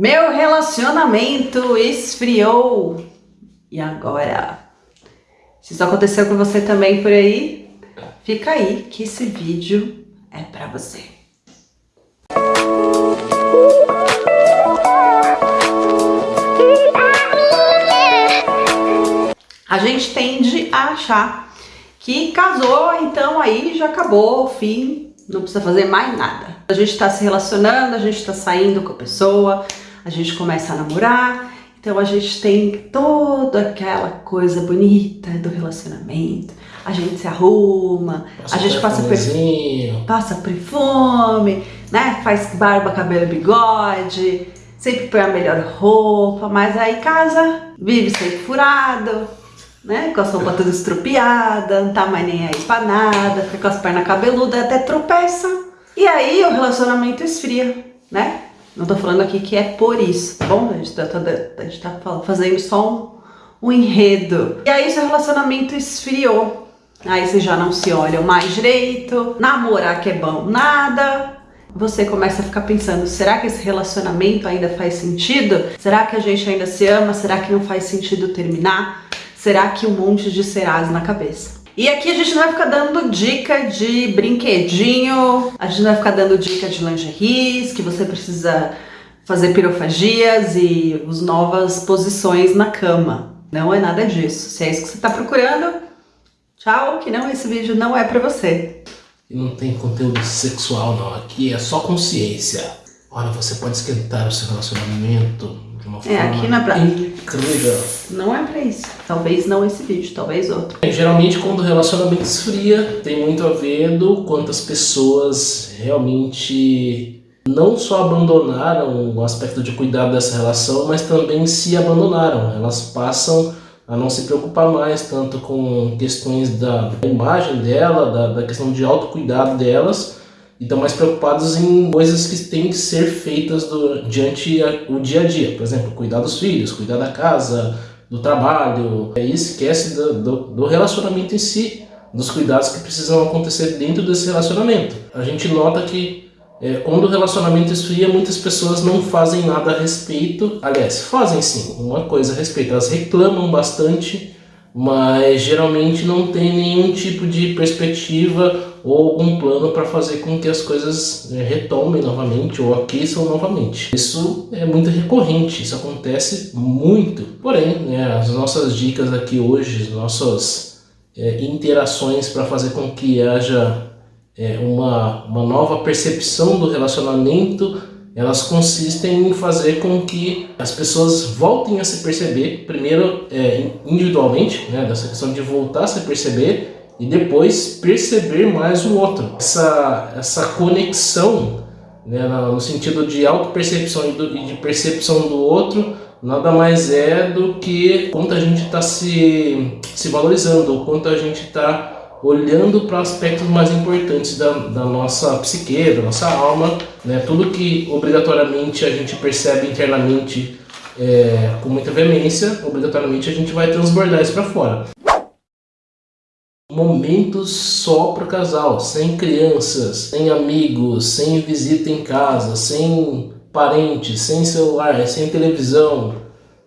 Meu relacionamento esfriou. E agora? Se isso aconteceu com você também por aí, fica aí que esse vídeo é pra você. A gente tende a achar que casou, então aí já acabou, fim, não precisa fazer mais nada. A gente tá se relacionando, a gente tá saindo com a pessoa, a gente começa a namorar, então a gente tem toda aquela coisa bonita do relacionamento. A gente se arruma, passa a gente passa perfume, passa perfume, né? Faz barba, cabelo, bigode, sempre põe a melhor roupa, mas aí casa, vive sempre furado, né? Com a roupa toda estropiada, não tá mais nem aí pra nada, fica com as pernas cabeludas, até tropeça. E aí o relacionamento esfria, né? Não tô falando aqui que é por isso, tá bom? A gente tá, tá, a gente tá fazendo só um, um enredo. E aí seu relacionamento esfriou. Aí vocês já não se olham mais direito, namorar que é bom nada, você começa a ficar pensando, será que esse relacionamento ainda faz sentido? Será que a gente ainda se ama? Será que não faz sentido terminar? Será que um monte de serás na cabeça? E aqui a gente não vai ficar dando dica de brinquedinho, a gente não vai ficar dando dica de lingeries, que você precisa fazer pirofagias e as novas posições na cama. Não é nada disso. Se é isso que você está procurando, tchau, que não, esse vídeo não é pra você. E não tem conteúdo sexual não, aqui é só consciência. Olha, você pode esquentar o seu relacionamento de uma é, forma aqui na pra... incrível. Não é pra isso. Talvez não esse vídeo, talvez outro. É, geralmente quando o relacionamento esfria, tem muito a ver do quantas pessoas realmente não só abandonaram o aspecto de cuidado dessa relação, mas também se abandonaram. Elas passam a não se preocupar mais tanto com questões da imagem dela, da, da questão de autocuidado delas, e estão mais preocupados em coisas que têm que ser feitas do, diante o dia a dia. Por exemplo, cuidar dos filhos, cuidar da casa, do trabalho. E esquece do, do, do relacionamento em si, dos cuidados que precisam acontecer dentro desse relacionamento. A gente nota que é, quando o relacionamento esfria, muitas pessoas não fazem nada a respeito. Aliás, fazem sim, uma coisa a respeito. Elas reclamam bastante, mas geralmente não tem nenhum tipo de perspectiva ou algum plano para fazer com que as coisas é, retomem novamente ou aqueçam novamente. Isso é muito recorrente, isso acontece muito. Porém, né, as nossas dicas aqui hoje, as nossas é, interações para fazer com que haja é, uma, uma nova percepção do relacionamento, elas consistem em fazer com que as pessoas voltem a se perceber, primeiro é, individualmente, né, dessa questão de voltar a se perceber, e depois perceber mais o outro. Essa, essa conexão, né, no sentido de auto-percepção e de percepção do outro, nada mais é do que quanto a gente está se, se valorizando, quanto a gente está olhando para aspectos mais importantes da, da nossa psique, da nossa alma, né? tudo que obrigatoriamente a gente percebe internamente é, com muita veemência, obrigatoriamente a gente vai transbordar isso para fora momentos só para o casal, sem crianças, sem amigos, sem visita em casa, sem parentes, sem celular, sem televisão,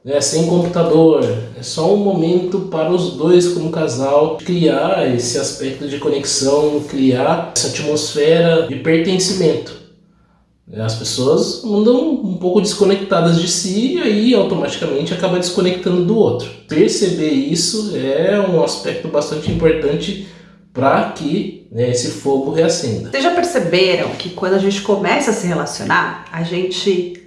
né, sem computador. É só um momento para os dois como casal criar esse aspecto de conexão, criar essa atmosfera de pertencimento. As pessoas andam um pouco desconectadas de si e aí automaticamente acaba desconectando do outro. Perceber isso é um aspecto bastante importante para que né, esse fogo reacenda. Vocês já perceberam que quando a gente começa a se relacionar, a gente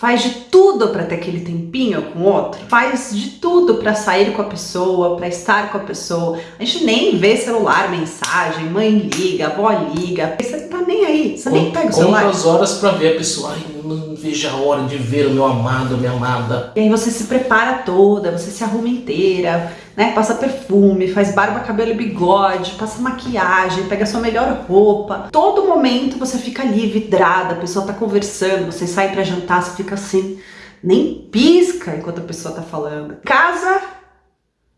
faz de tudo para ter aquele tempinho com o outro, faz de tudo para sair com a pessoa, para estar com a pessoa. A gente nem vê celular, mensagem, mãe liga, avó liga, você não tá nem aí, você nem pega o celular. Quantas horas para ver a pessoa, ai, não vejo a hora de ver o meu amado, minha amada. E aí você se prepara toda, você se arruma inteira, né? Passa perfume, faz barba, cabelo e bigode, passa maquiagem, pega sua melhor roupa. Todo momento você fica ali vidrada, a pessoa tá conversando, você sai pra jantar, você fica assim, nem pisca enquanto a pessoa tá falando. Casa,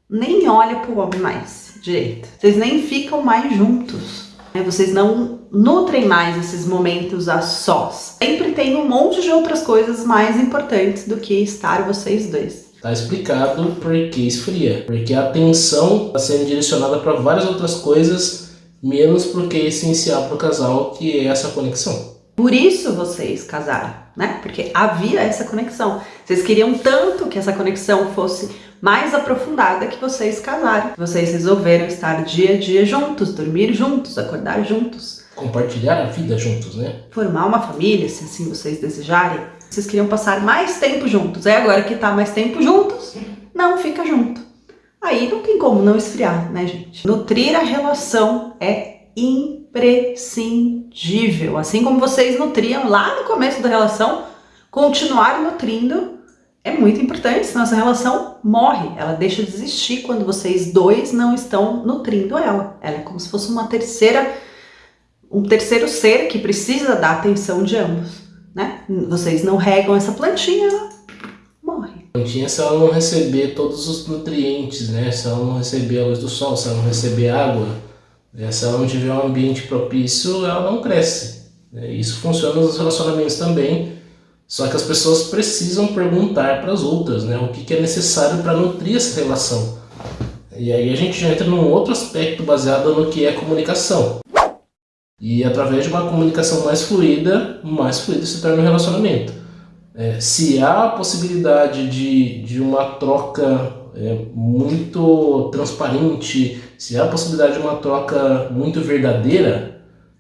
nem olha pro homem mais direito. Vocês nem ficam mais juntos. Né? Vocês não nutrem mais esses momentos a sós. Sempre tem um monte de outras coisas mais importantes do que estar vocês dois. Tá explicado por que esfria. Porque a atenção está sendo direcionada para várias outras coisas, menos para o que é essencial para o casal, que é essa conexão. Por isso vocês casaram, né? Porque havia essa conexão. Vocês queriam tanto que essa conexão fosse mais aprofundada que vocês casaram. Vocês resolveram estar dia a dia juntos, dormir juntos, acordar juntos. Compartilhar a vida juntos, né? Formar uma família, se assim vocês desejarem. Vocês queriam passar mais tempo juntos. É agora que tá mais tempo juntos, não fica junto. Aí não tem como não esfriar, né, gente? Nutrir a relação é imprescindível. Assim como vocês nutriam lá no começo da relação, continuar nutrindo é muito importante, senão essa relação morre, ela deixa de existir quando vocês dois não estão nutrindo ela. Ela é como se fosse uma terceira, um terceiro ser que precisa da atenção de ambos, né? Vocês não regam essa plantinha, ela morre. Plantinha se ela não receber todos os nutrientes, né? Se ela não receber a luz do sol, se ela não receber água, né? se ela não tiver um ambiente propício, ela não cresce. Né? Isso funciona nos relacionamentos também, só que as pessoas precisam perguntar para as outras, né? O que, que é necessário para nutrir essa relação. E aí a gente já entra num outro aspecto baseado no que é comunicação. E através de uma comunicação mais fluida, mais fluido se torna um relacionamento. É, se há a possibilidade de, de uma troca é, muito transparente, se há a possibilidade de uma troca muito verdadeira,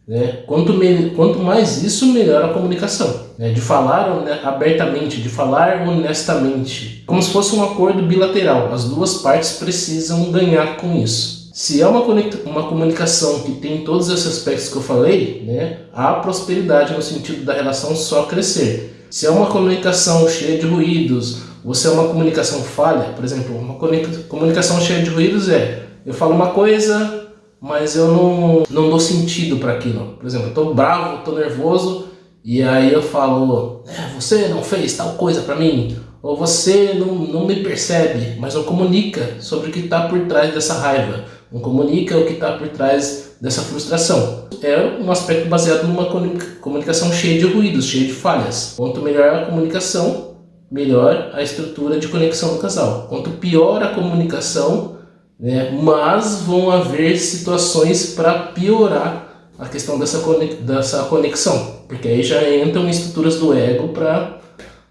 né? Quanto, me, quanto mais isso, melhor a comunicação. Né? De falar abertamente, de falar honestamente. Como se fosse um acordo bilateral. As duas partes precisam ganhar com isso. Se é uma, uma comunicação que tem todos esses aspectos que eu falei, né, há prosperidade no sentido da relação só crescer. Se é uma comunicação cheia de ruídos, ou se é uma comunicação falha, por exemplo, uma comunicação cheia de ruídos é eu falo uma coisa, mas eu não, não dou sentido para aquilo. Por exemplo, eu tô bravo, tô nervoso, e aí eu falo, é, você não fez tal coisa para mim, ou você não, não me percebe, mas não comunica sobre o que está por trás dessa raiva, não comunica o que está por trás dessa frustração. É um aspecto baseado numa comunicação cheia de ruídos, cheia de falhas. Quanto melhor a comunicação, melhor a estrutura de conexão do casal. Quanto pior a comunicação, né? mas vão haver situações para piorar a questão dessa, dessa conexão, porque aí já entram estruturas do ego para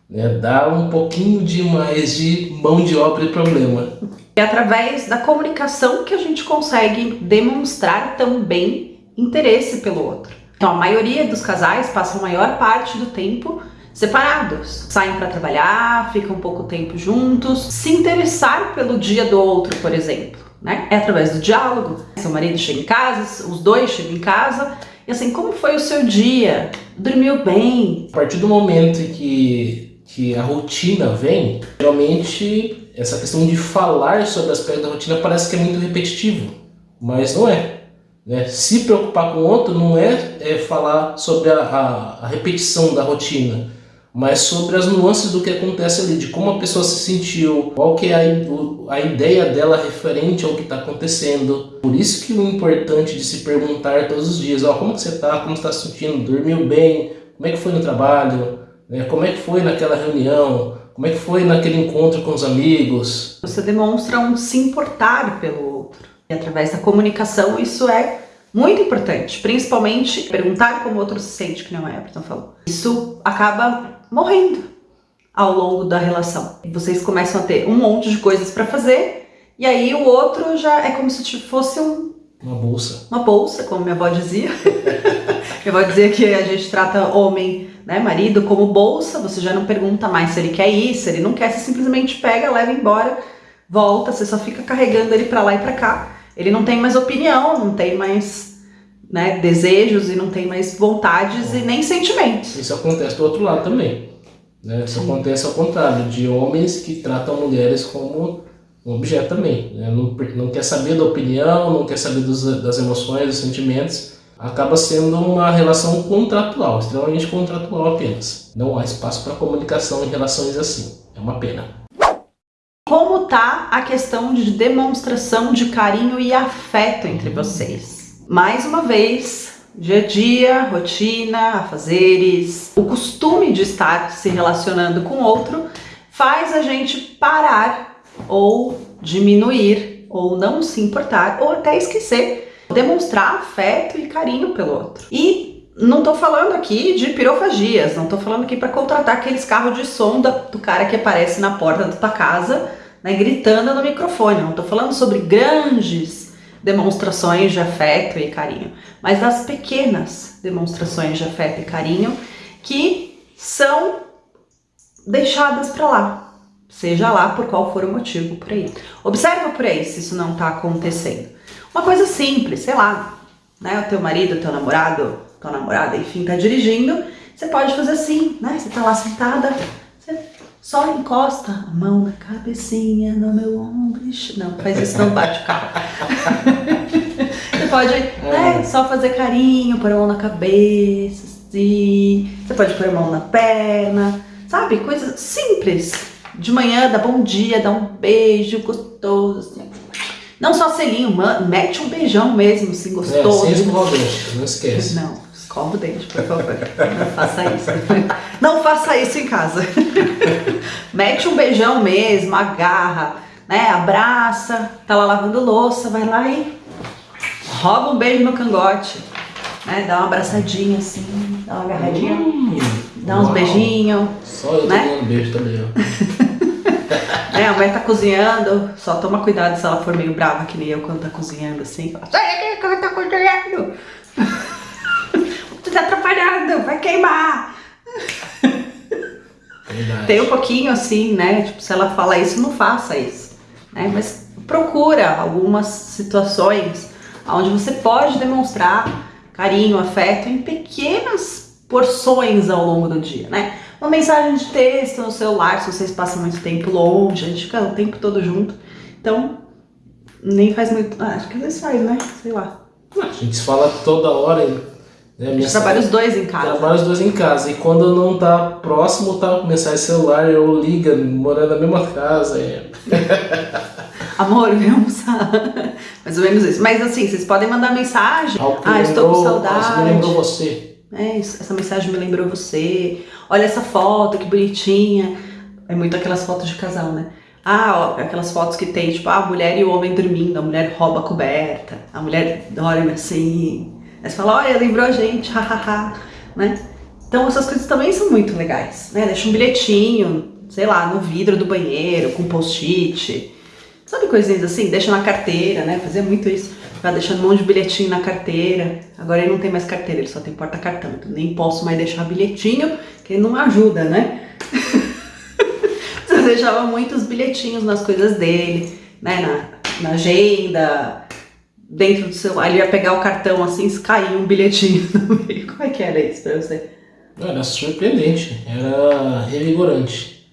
né, dar um pouquinho de mais de mão de obra e problema. É através da comunicação que a gente consegue demonstrar também interesse pelo outro. Então a maioria dos casais passam a maior parte do tempo separados. Saem para trabalhar, ficam pouco tempo juntos. Se interessar pelo dia do outro, por exemplo, né? É através do diálogo. Seu marido chega em casa, os dois chegam em casa, e assim, como foi o seu dia? Dormiu bem? A partir do momento que, que a rotina vem, realmente essa questão de falar sobre o aspecto da rotina parece que é muito repetitivo, mas não é. Né? Se preocupar com o outro não é, é falar sobre a, a, a repetição da rotina, mas sobre as nuances do que acontece ali, de como a pessoa se sentiu, qual que é a, a ideia dela referente ao que está acontecendo. Por isso que o importante de se perguntar todos os dias, ó, como que você está, como está se sentindo, dormiu bem, como é que foi no trabalho, né? como é que foi naquela reunião, como é que foi naquele encontro com os amigos. Você demonstra um se importar pelo outro. E através da comunicação isso é muito importante, principalmente perguntar como o outro se sente, que não é, Everton falou. Isso acaba morrendo ao longo da relação. Vocês começam a ter um monte de coisas para fazer e aí o outro já é como se fosse um... Uma bolsa. Uma bolsa, como minha avó dizia. minha avó dizia que a gente trata homem, né, marido, como bolsa, você já não pergunta mais se ele quer ir, se ele não quer, você simplesmente pega, leva embora, volta, você só fica carregando ele para lá e para cá. Ele não tem mais opinião, não tem mais né, desejos e não tem mais vontades e nem sentimentos. Isso acontece do outro lado também. Né? Isso Sim. acontece ao contrário, de homens que tratam mulheres como um objeto também. Né? Não, não quer saber da opinião, não quer saber dos, das emoções, dos sentimentos. Acaba sendo uma relação contratual, extremamente contratual apenas. Não há espaço para comunicação em relações assim. É uma pena. Como tá a questão de demonstração de carinho e afeto entre vocês? mais uma vez, Dia a dia, rotina, afazeres, o costume de estar se relacionando com outro faz a gente parar ou diminuir ou não se importar ou até esquecer, demonstrar afeto e carinho pelo outro. E não tô falando aqui de pirofagias, não tô falando aqui para contratar aqueles carros de som do cara que aparece na porta da tua casa, né, gritando no microfone. Não tô falando sobre grandes demonstrações de afeto e carinho, mas das pequenas demonstrações de afeto e carinho que são deixadas para lá, seja lá por qual for o motivo por aí. Observa por aí se isso não está acontecendo. Uma coisa simples, sei lá, né? O teu marido, o teu namorado, tua namorada, enfim, tá dirigindo, você pode fazer assim, né? Você tá lá sentada, você só encosta a mão na cabecinha, no meu ombro. Não, faz isso, não bate o carro. você pode é. né, só fazer carinho, pôr a mão na cabeça, assim. Você pode pôr a mão na perna, sabe? Coisa simples. De manhã, dá bom dia, dá um beijo gostoso, assim. Não só selinho, mete um beijão mesmo, assim, gostoso. É, sem escovar não esquece. Não, escova o dente, por favor. Não faça isso. Não faça isso em casa. Mete um beijão mesmo, agarra, né? Abraça, tá lá lavando louça, vai lá e rouba um beijo no cangote. Né? Dá uma abraçadinha assim, dá uma agarradinha, hum, dá uns beijinhos. Só eu né? dando beijo também, ó. é, a mãe tá cozinhando, só toma cuidado se ela for meio brava que nem eu quando tá cozinhando assim. Sai daqui que tá cozinhando! Tu tá atrapalhando, vai queimar! Verdade. Tem um pouquinho assim, né? Tipo, se ela fala isso, não faça isso. Né? Mas procura algumas situações onde você pode demonstrar carinho, afeto em pequenas porções ao longo do dia, né? Uma mensagem de texto no celular, se vocês passam muito tempo longe, a gente fica o tempo todo junto. Então, nem faz muito. Ah, acho que às vezes faz, né? Sei lá. A gente fala toda hora né? A gente trabalha os dois em casa. Trabalha os dois em casa. E quando não tá próximo, tá com mensagem celular, eu liga, morando na mesma casa. É. Amor, vem almoçar. Mais ou menos isso. Mas assim, vocês podem mandar mensagem. ah, lembrou, estou com saudade. me lembrou você. É, essa mensagem me lembrou você. Olha essa foto, que bonitinha. É muito aquelas fotos de casal, né? Ah, ó, aquelas fotos que tem, tipo, a mulher e o homem dormindo, a mulher rouba a coberta, a mulher dorme assim, Aí você fala, olha, lembrou a gente, hahaha, né? Então essas coisas também são muito legais, né? Deixa um bilhetinho, sei lá, no vidro do banheiro, com post-it. Sabe coisinhas assim? Deixa na carteira, né? Fazia muito isso. Vai deixando um monte de bilhetinho na carteira. Agora ele não tem mais carteira, ele só tem porta-cartão. Então nem posso mais deixar bilhetinho, que ele não ajuda, né? Você deixava muitos bilhetinhos nas coisas dele, né? Na, na agenda, dentro do celular, ele ia pegar o cartão assim, se cair um bilhetinho no meio. Como é que era isso pra você? Era surpreendente, era revigorante.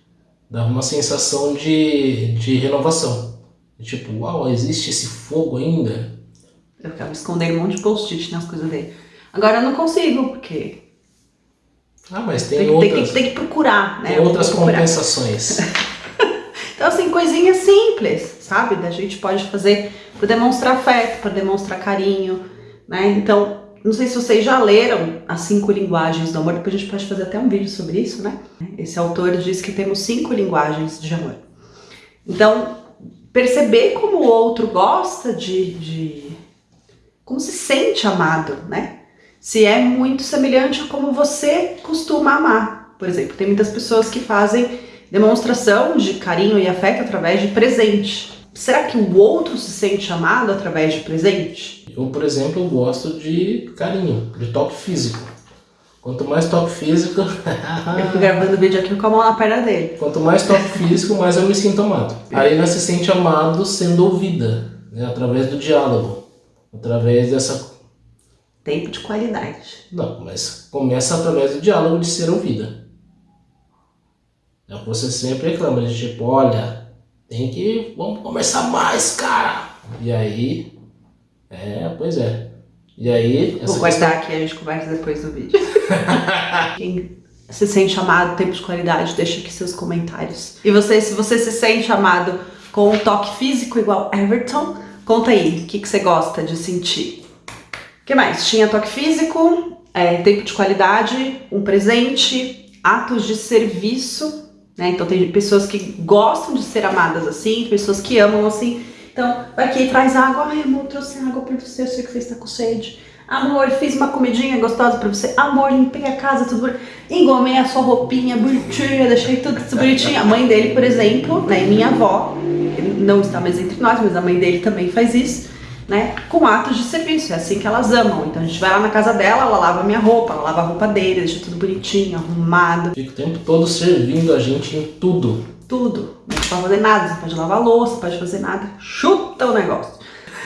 Dava uma sensação de, de renovação. Tipo, uau, existe esse fogo ainda? Eu ficava escondendo um monte de post-it nas coisas dele. Agora eu não consigo, porque... Ah, mas tem, tem outras... Tem que, tem que procurar, né? Tem outras compensações. então, assim, coisinhas simples sabe? Da gente pode fazer para demonstrar afeto, para demonstrar carinho, né? Então, não sei se vocês já leram as cinco linguagens do amor, depois a gente pode fazer até um vídeo sobre isso, né? Esse autor diz que temos cinco linguagens de amor. Então, perceber como o outro gosta de, de como se sente amado, né? Se é muito semelhante a como você costuma amar. Por exemplo, tem muitas pessoas que fazem demonstração de carinho e afeto através de presente. Será que o outro se sente amado através de presente? Eu, por exemplo, gosto de carinho, de toque físico. Quanto mais toque físico... eu fico gravando o vídeo aqui com a mão na perna dele. Quanto mais toque físico, mais eu me sinto amado. Aí ela se sente amado sendo ouvida, né? através do diálogo. Através dessa... Tempo de qualidade. Não, mas começa através do diálogo de ser ouvida. É o que você sempre reclama, de tipo, olha, tem que, vamos conversar mais, cara. E aí, é, pois é. E aí... Vou cortar aqui, a gente conversa depois do vídeo. Quem se sente amado, tempo de qualidade, deixa aqui seus comentários. E você, se você se sente amado com um toque físico igual Everton, conta aí, o que, que você gosta de sentir? Que mais? Tinha toque físico, é, tempo de qualidade, um presente, atos de serviço, né? Então tem pessoas que gostam de ser amadas assim, pessoas que amam assim. Então, vai aqui, traz água. Ai, amor, trouxe água pra você, eu sei que você está com sede. Amor, fiz uma comidinha gostosa pra você. Amor, limpei a casa, tudo bonitinho. Engomei a sua roupinha bonitinha, deixei tudo bonitinho. A mãe dele, por exemplo, né, minha avó, não está mais entre nós, mas a mãe dele também faz isso, né, com atos de serviço. É assim que elas amam. Então a gente vai lá na casa dela, ela lava a minha roupa, ela lava a roupa dele, deixa tudo bonitinho, arrumado. Fica o tempo todo servindo a gente em tudo. Tudo. Não pode fazer nada, você pode lavar louça, não pode fazer nada. Chuta o negócio.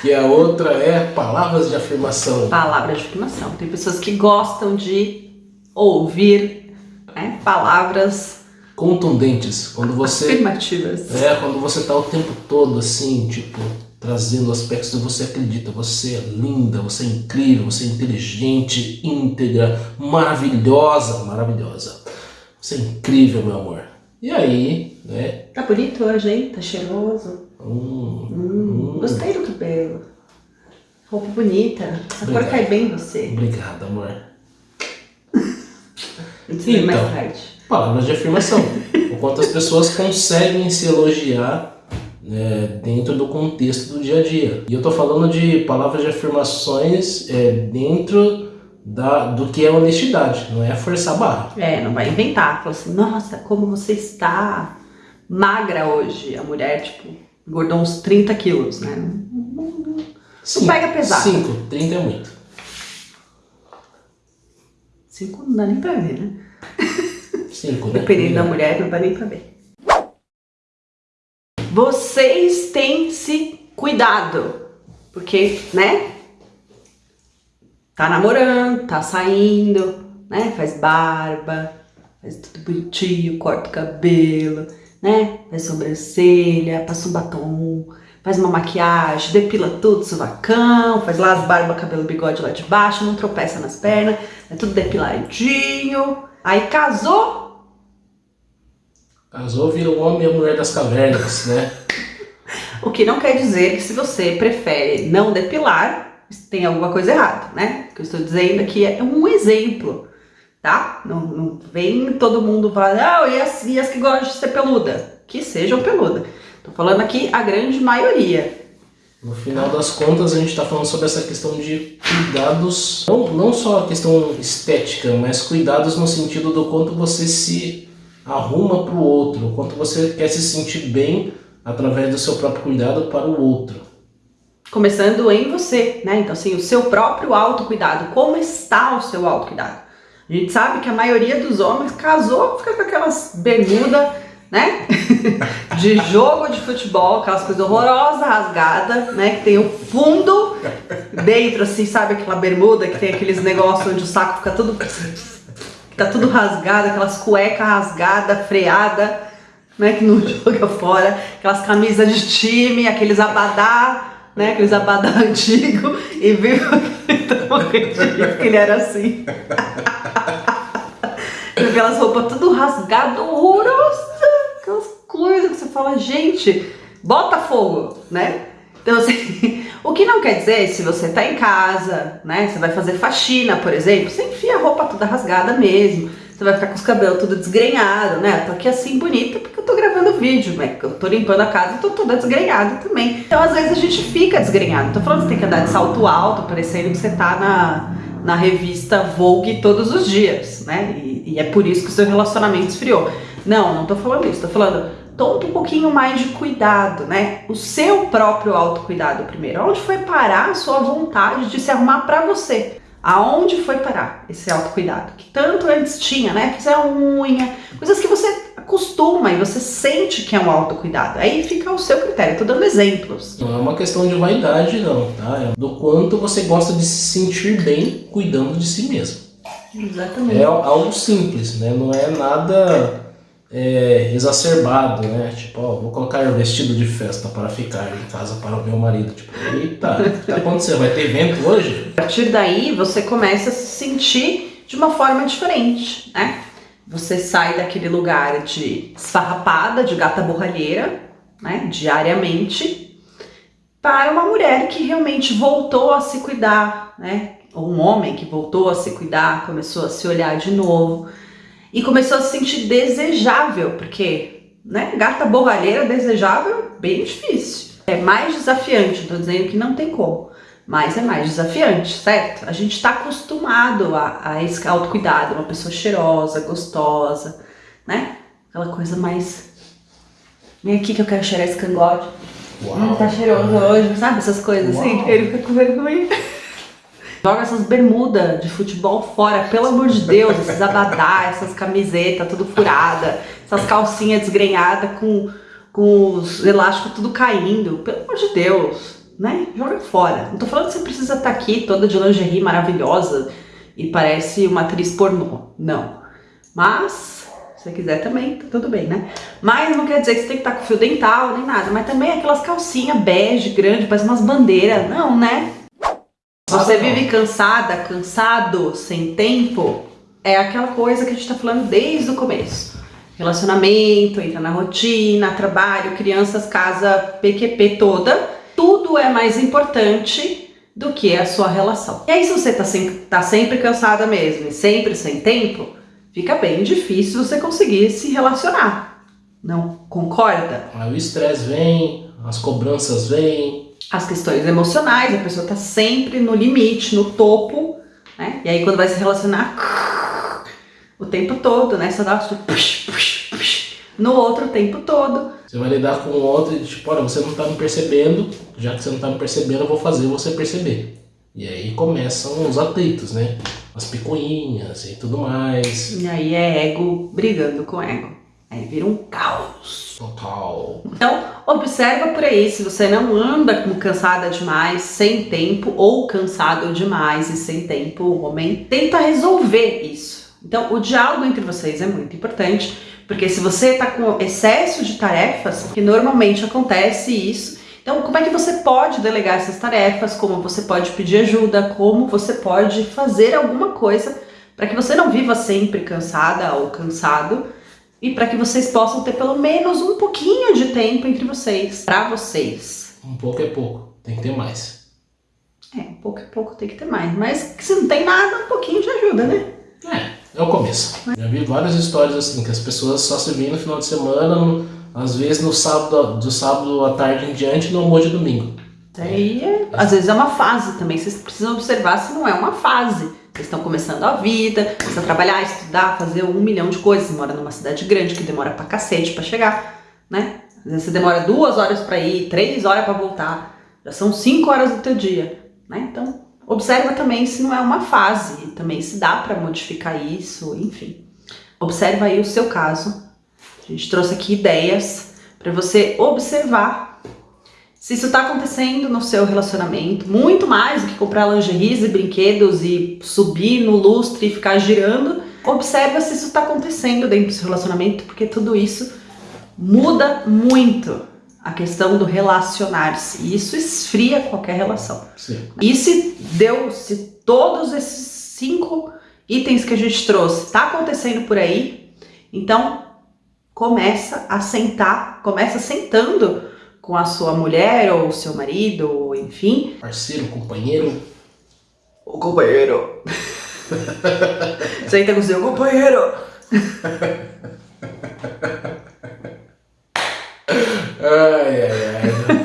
E a outra é palavras de afirmação. Palavras de afirmação. Tem pessoas que gostam de ouvir né, palavras Contundentes. Quando você. afirmativas. É, quando você tá o tempo todo assim, tipo, trazendo aspectos que você acredita, você é linda, você é incrível, você é inteligente, íntegra, maravilhosa, maravilhosa. Você é incrível, meu amor. E aí, né? Tá bonito hoje, hein? Tá cheiroso. Hum, Hum, hum. Gostei do cabelo. Roupa bonita. Essa cor Obrigado. cai bem em você. Obrigado, amor. Vê mais Então. tarde. Palavras de afirmação. o quanto as pessoas conseguem se elogiar né, dentro do contexto do dia a dia. E eu tô falando de palavras de afirmações é, dentro da, do que é honestidade, não é forçar a barra. É, não vai inventar. Fala assim, nossa, como você está magra hoje. A mulher, tipo, engordou uns 30 quilos, né? Não, não- não- pega pesado. 5, 30 é muito. Cinco não dá nem pra ver, né? 5, né? Dependendo da mulher, não dá nem pra ver. Vocês têm se cuidado. Porque, né? Tá namorando, tá saindo, né? Faz barba, faz tudo bonitinho, corta o cabelo, né? Faz sobrancelha, passa um batom, faz uma maquiagem, depila tudo, suvacão, faz lá as barbas, cabelo, bigode lá de baixo, não tropeça nas pernas, é tudo depiladinho. Aí casou, Casou, vira o homem e a mulher das cavernas, né? O que não quer dizer que se você prefere não depilar, tem alguma coisa errada, né? O que eu estou dizendo aqui é um exemplo, tá? Não, não vem todo mundo falar, ah, e as, e as que gostam de ser peluda? Que sejam peluda. Tô falando aqui a grande maioria. No final das contas, a gente está falando sobre essa questão de cuidados, não, não só a questão estética, mas cuidados no sentido do quanto você se arruma para o outro, o quanto você quer se sentir bem através do seu próprio cuidado para o outro. Começando em você, né? Então, assim, o seu próprio autocuidado. Como está o seu autocuidado? A gente sabe que a maioria dos homens casou, fica com aquelas bermudas, né? de jogo de futebol, aquelas coisas horrorosas, rasgadas, né? Que tem o fundo dentro, assim, sabe? Aquela bermuda que tem aqueles negócios onde o saco fica tudo. Tá tudo rasgado, aquelas cuecas rasgadas, freada, né? Que não joga fora, aquelas camisas de time, aqueles abadá, né? Aqueles abadá antigo e viu que ele era assim. Aquelas roupas tudo rasgado, horrorosa, aquelas coisas que você fala, gente, bota fogo, né? Então, assim, o que não quer dizer, se você tá em casa, né, você vai fazer faxina, por exemplo, você enfia a roupa toda rasgada mesmo, você vai ficar com os cabelos tudo desgrenhado, né? Eu tô aqui assim bonita porque eu tô gravando vídeo, né? Eu tô limpando a casa e tô toda desgrenhada também. Então, às vezes a gente fica desgrenhado. Tô falando que você tem que andar de salto alto, parecendo que você tá na, na revista Vogue todos os dias, né? E, e é por isso que o seu relacionamento esfriou. Não, não tô falando isso, tô falando toma um pouquinho mais de cuidado, né? O seu próprio autocuidado primeiro. Onde foi parar a sua vontade de se arrumar pra você? Aonde foi parar esse autocuidado? Que tanto antes tinha, né? Fazer a unha, coisas que você acostuma e você sente que é um autocuidado. Aí fica ao seu critério, tô dando exemplos. Não é uma questão de vaidade, não, tá? É do quanto você gosta de se sentir bem cuidando de si mesmo. Exatamente. É algo simples, né? Não é nada é, exacerbado, né? Tipo, ó, vou colocar vestido de festa para ficar em casa para o meu marido. Tipo, eita, o que tá acontecendo? Vai ter evento hoje? A partir daí, você começa a se sentir de uma forma diferente, né? Você sai daquele lugar de esfarrapada, de gata borralheira, né? Diariamente, para uma mulher que realmente voltou a se cuidar, né? Ou um homem que voltou a se cuidar, começou a se olhar de novo e começou a se sentir desejável, porque, né, gata borralheira desejável, bem difícil. É mais desafiante, tô dizendo que não tem como, mas é mais desafiante, certo? A gente está acostumado a, a esse autocuidado, uma pessoa cheirosa, gostosa, né? Aquela coisa mais... Vem aqui que eu quero cheirar esse cangote. Uau, hum, tá cheiroso hoje, sabe? Essas coisas assim, uau. assim, ele fica com vergonha. Joga essas bermudas de futebol fora, pelo amor de Deus, esses abadá, essas camisetas tudo furada, essas calcinhas desgrenhadas com, com os elásticos tudo caindo, pelo amor de Deus, né? Joga fora. Não tô falando que você precisa estar tá aqui toda de lingerie maravilhosa e parece uma atriz pornô, não. Mas, se você quiser também, tá tudo bem, né? Mas não quer dizer que você tem que estar tá com fio dental nem nada, mas também aquelas calcinhas bege, grande, parece umas bandeiras, não, né? Você vive cansada, cansado, sem tempo, é aquela coisa que a gente tá falando desde o começo. Relacionamento, entra na rotina, trabalho, crianças, casa, PQP toda. Tudo é mais importante do que a sua relação. E aí se você tá, sempre, tá sempre cansada mesmo e sempre sem tempo, fica bem difícil você conseguir se relacionar. Não concorda? Aí o estresse vem, as cobranças vêm, as questões emocionais, a pessoa está sempre no limite, no topo, né? E aí quando vai se relacionar, o tempo todo, né? Só dá push, push, push, no outro o tempo todo. Você vai lidar com o outro e tipo, olha, você não está me percebendo, já que você não está me percebendo, eu vou fazer você perceber. E aí começam os atritos, né? As picuinhas e tudo mais. E aí é ego brigando com ego. Aí vira um caos. Total. Então, observa por aí se você não anda cansada demais, sem tempo, ou cansado demais e sem tempo, o homem tenta resolver isso. Então, o diálogo entre vocês é muito importante, porque se você está com excesso de tarefas, que normalmente acontece isso, então como é que você pode delegar essas tarefas, como você pode pedir ajuda, como você pode fazer alguma coisa para que você não viva sempre cansada ou cansado, e para que vocês possam ter pelo menos um pouquinho de tempo entre vocês, para vocês. Um pouco é pouco, tem que ter mais. É, um pouco é pouco, tem que ter mais. Mas se não tem nada, um pouquinho de ajuda, né? É, é o começo. Já vi várias histórias assim, que as pessoas só se veem no final de semana, no, às vezes no sábado, do sábado à tarde em diante, no almoço de domingo. Aí, é, às vezes é uma fase também, vocês precisam observar se não é uma fase. Vocês estão começando a vida, precisa trabalhar, estudar, fazer um milhão de coisas. Você mora numa cidade grande que demora pra cacete pra chegar, né? Às vezes você demora duas horas pra ir, três horas pra voltar. Já são cinco horas do teu dia, né? Então, observa também se não é uma fase, também se dá pra modificar isso, enfim. Observa aí o seu caso. A gente trouxe aqui ideias para você observar se isso está acontecendo no seu relacionamento, muito mais do que comprar lingeries e brinquedos e subir no lustre e ficar girando, observa se isso está acontecendo dentro do seu relacionamento, porque tudo isso muda muito a questão do relacionar-se. E isso esfria qualquer relação. Sim. E se deu, se todos esses cinco itens que a gente trouxe está acontecendo por aí, então começa a sentar, começa sentando com a sua mulher ou seu marido, ou enfim. Parceiro, companheiro. O companheiro. Senta com o seu companheiro. ai, ai, ai.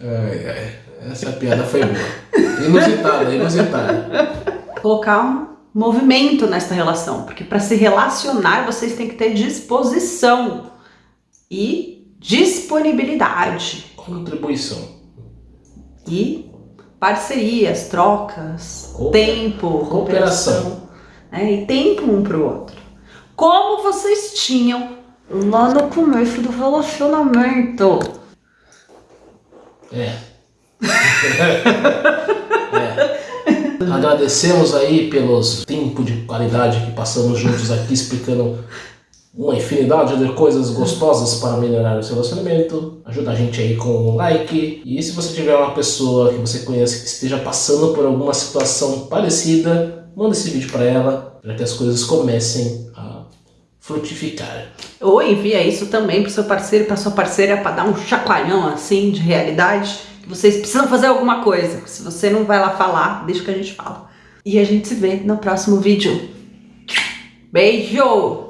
ai, ai. Essa piada foi boa. Inusitada, inusitada. Colocar um movimento nessa relação, porque para se relacionar vocês têm que ter disposição e disponibilidade. Contribuição. E parcerias, trocas, tempo, cooperação. Né? E tempo um para o outro. Como vocês tinham lá no começo do relacionamento. É. é. Agradecemos aí pelos tempo de qualidade que passamos juntos aqui explicando uma infinidade de coisas gostosas para melhorar o seu relacionamento. Ajuda a gente aí com um like. E se você tiver uma pessoa que você conhece que esteja passando por alguma situação parecida, manda esse vídeo para ela, para que as coisas comecem a frutificar. Ou envia isso também para seu parceiro, para sua parceira, para dar um chacoalhão assim de realidade, vocês precisam fazer alguma coisa. Se você não vai lá falar, deixa que a gente fala. E a gente se vê no próximo vídeo. Beijo!